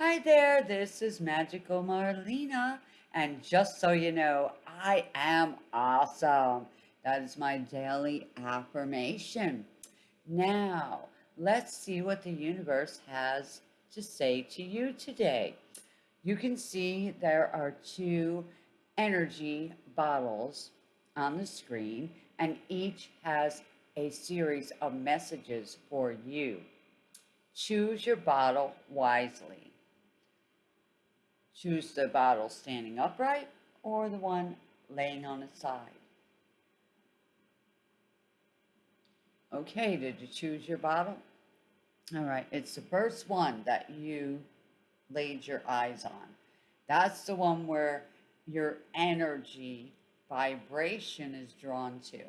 Hi there, this is Magical Marlena, and just so you know, I am awesome. That is my daily affirmation. Now, let's see what the universe has to say to you today. You can see there are two energy bottles on the screen, and each has a series of messages for you. Choose your bottle wisely. Choose the bottle standing upright or the one laying on its side. Okay, did you choose your bottle? All right, it's the first one that you laid your eyes on. That's the one where your energy vibration is drawn to.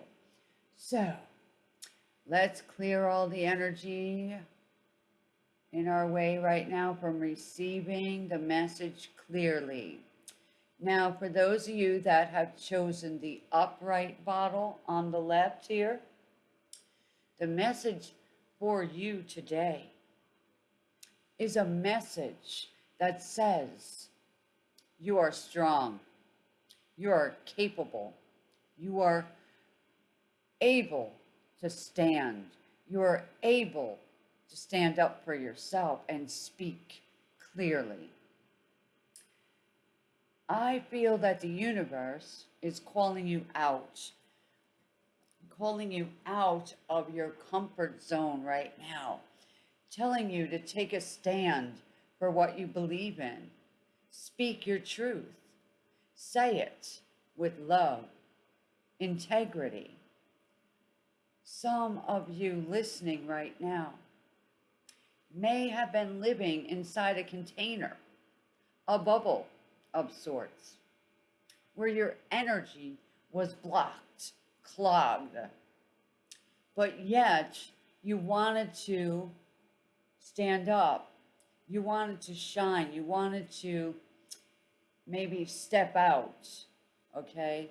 So, let's clear all the energy in our way right now from receiving the message clearly. Now, for those of you that have chosen the upright bottle on the left here, the message for you today is a message that says you are strong, you are capable, you are able to stand, you are able to stand up for yourself and speak clearly. I feel that the universe is calling you out, calling you out of your comfort zone right now, telling you to take a stand for what you believe in. Speak your truth. Say it with love, integrity. Some of you listening right now may have been living inside a container, a bubble of sorts, where your energy was blocked, clogged, but yet you wanted to stand up, you wanted to shine, you wanted to maybe step out, okay,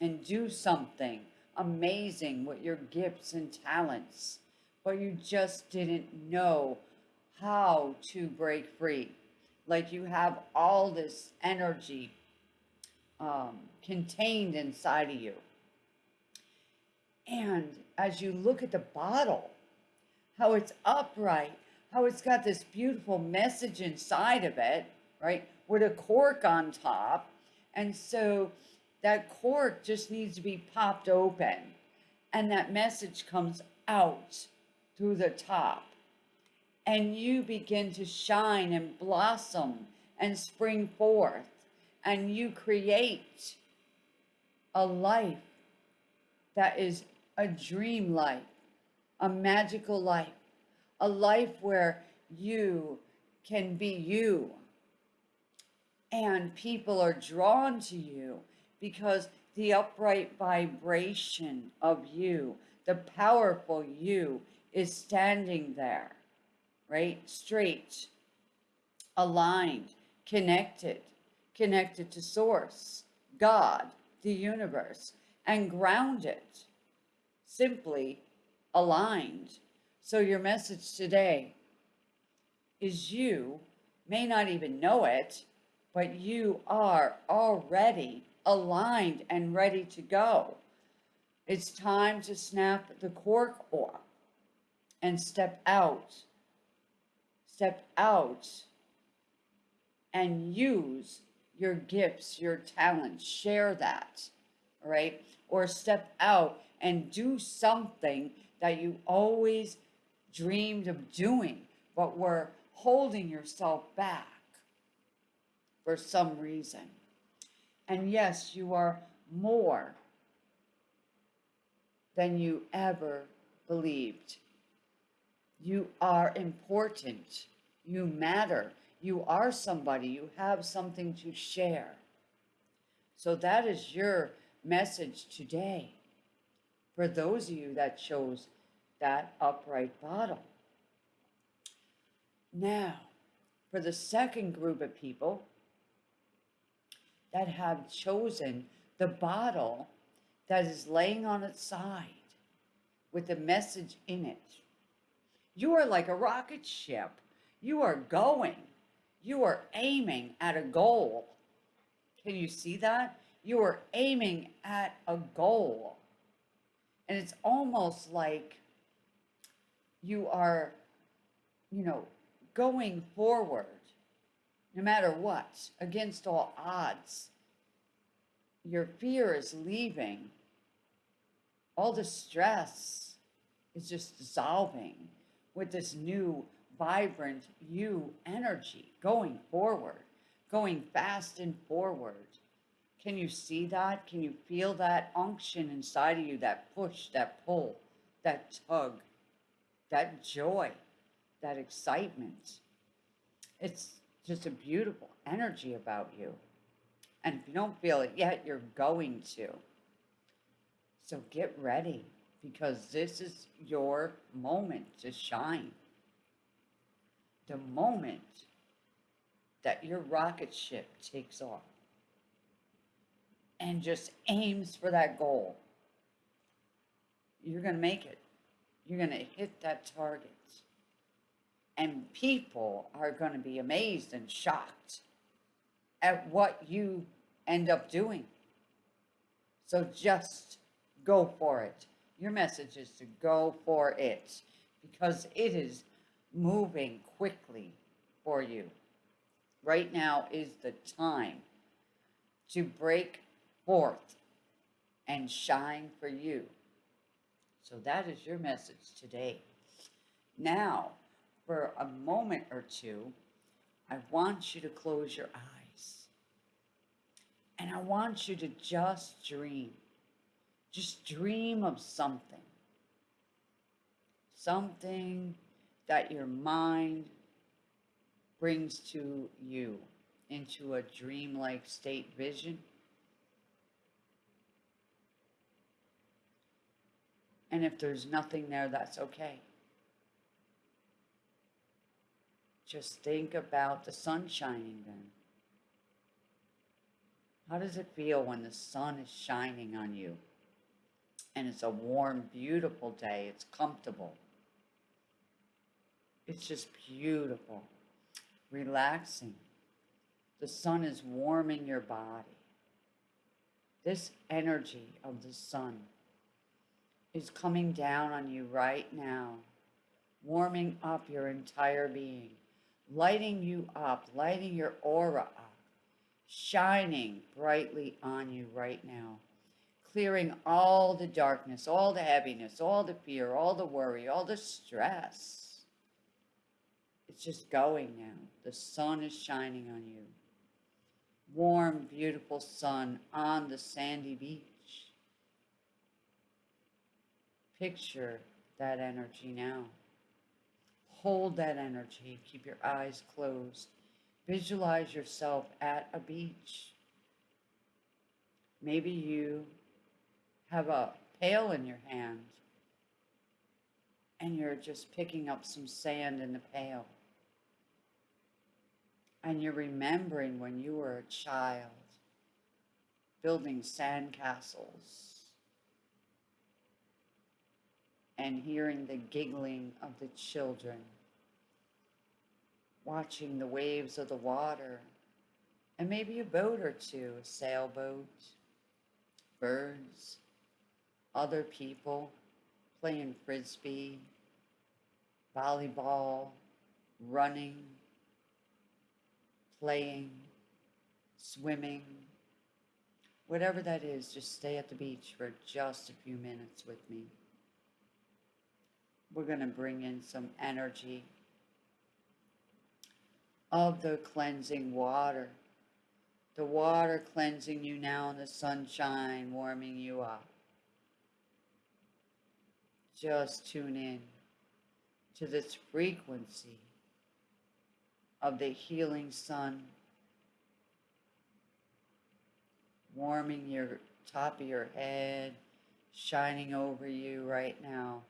and do something amazing with your gifts and talents but you just didn't know how to break free. Like you have all this energy um, contained inside of you. And as you look at the bottle, how it's upright, how it's got this beautiful message inside of it, right? With a cork on top. And so that cork just needs to be popped open and that message comes out through the top. And you begin to shine and blossom and spring forth. And you create a life that is a dream life, a magical life, a life where you can be you. And people are drawn to you because the upright vibration of you, the powerful you, is standing there, right? Straight, aligned, connected, connected to source, God, the universe, and grounded, simply aligned. So your message today is you may not even know it, but you are already aligned and ready to go. It's time to snap the cork off and step out. Step out and use your gifts, your talents, share that, right? Or step out and do something that you always dreamed of doing, but were holding yourself back for some reason. And yes, you are more than you ever believed. You are important. You matter. You are somebody. You have something to share. So that is your message today for those of you that chose that upright bottle. Now, for the second group of people that have chosen the bottle that is laying on its side with the message in it. You are like a rocket ship. You are going. You are aiming at a goal. Can you see that? You are aiming at a goal. And it's almost like you are, you know, going forward no matter what, against all odds. Your fear is leaving. All the stress is just dissolving with this new, vibrant you energy going forward, going fast and forward. Can you see that? Can you feel that unction inside of you, that push, that pull, that tug, that joy, that excitement? It's just a beautiful energy about you. And if you don't feel it yet, you're going to. So get ready because this is your moment to shine. The moment that your rocket ship takes off and just aims for that goal, you're going to make it. You're going to hit that target. And people are going to be amazed and shocked at what you end up doing. So just go for it. Your message is to go for it because it is moving quickly for you. Right now is the time to break forth and shine for you. So that is your message today. Now, for a moment or two, I want you to close your eyes. And I want you to just dream. Just dream of something. Something that your mind brings to you into a dreamlike state vision. And if there's nothing there, that's okay. Just think about the sun shining then. How does it feel when the sun is shining on you? And it's a warm, beautiful day. It's comfortable. It's just beautiful, relaxing. The sun is warming your body. This energy of the sun is coming down on you right now, warming up your entire being lighting you up, lighting your aura up, shining brightly on you right now, clearing all the darkness, all the heaviness, all the fear, all the worry, all the stress. It's just going now. The sun is shining on you. Warm, beautiful sun on the sandy beach. Picture that energy now. Hold that energy. Keep your eyes closed. Visualize yourself at a beach. Maybe you have a pail in your hand and you're just picking up some sand in the pail. And you're remembering when you were a child building sandcastles and hearing the giggling of the children, watching the waves of the water, and maybe a boat or two, a sailboat, birds, other people playing frisbee, volleyball, running, playing, swimming, whatever that is, just stay at the beach for just a few minutes with me we're going to bring in some energy of the cleansing water. The water cleansing you now in the sunshine, warming you up. Just tune in to this frequency of the healing sun, warming your top of your head, shining over you right now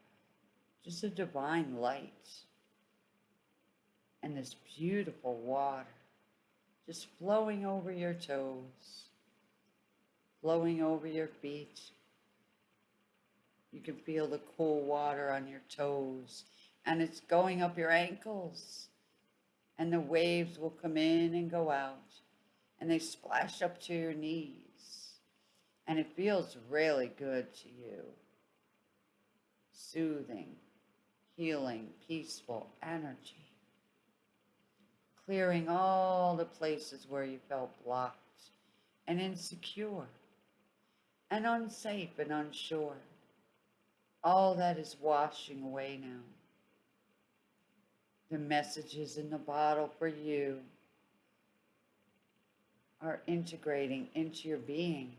just a divine light and this beautiful water just flowing over your toes, flowing over your feet. You can feel the cool water on your toes and it's going up your ankles and the waves will come in and go out and they splash up to your knees and it feels really good to you. Soothing, healing, peaceful energy. Clearing all the places where you felt blocked and insecure and unsafe and unsure. All that is washing away now. The messages in the bottle for you are integrating into your being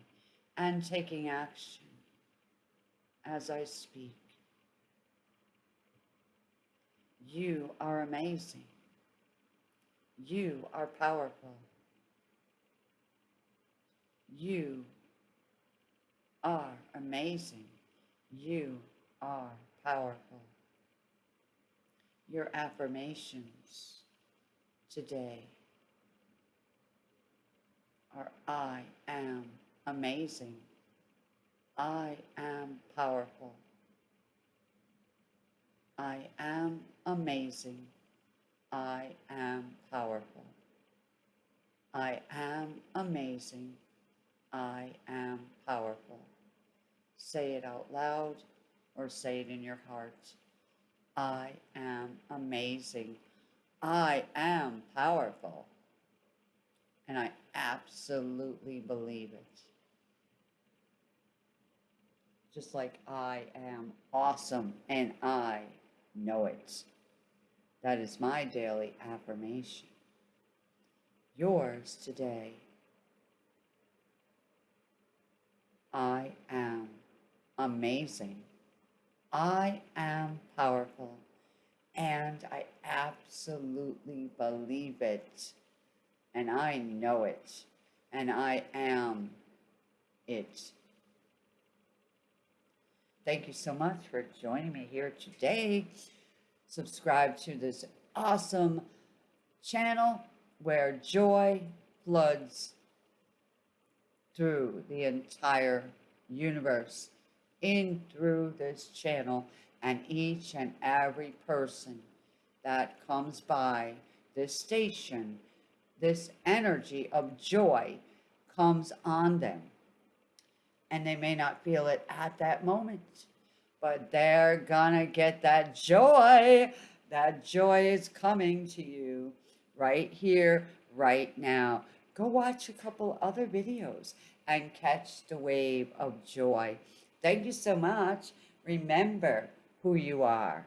and taking action as I speak. You are amazing. You are powerful. You are amazing. You are powerful. Your affirmations today are I am amazing. I am powerful. I am amazing. I am powerful. I am amazing. I am powerful. Say it out loud or say it in your heart. I am amazing. I am powerful. And I absolutely believe it. Just like I am awesome and I know it. That is my daily affirmation. Yours today. I am amazing. I am powerful. And I absolutely believe it. And I know it. And I am it. Thank you so much for joining me here today. Subscribe to this awesome channel where joy floods through the entire universe, in through this channel, and each and every person that comes by this station, this energy of joy comes on them. And they may not feel it at that moment, but they're gonna get that joy. That joy is coming to you right here, right now. Go watch a couple other videos and catch the wave of joy. Thank you so much. Remember who you are.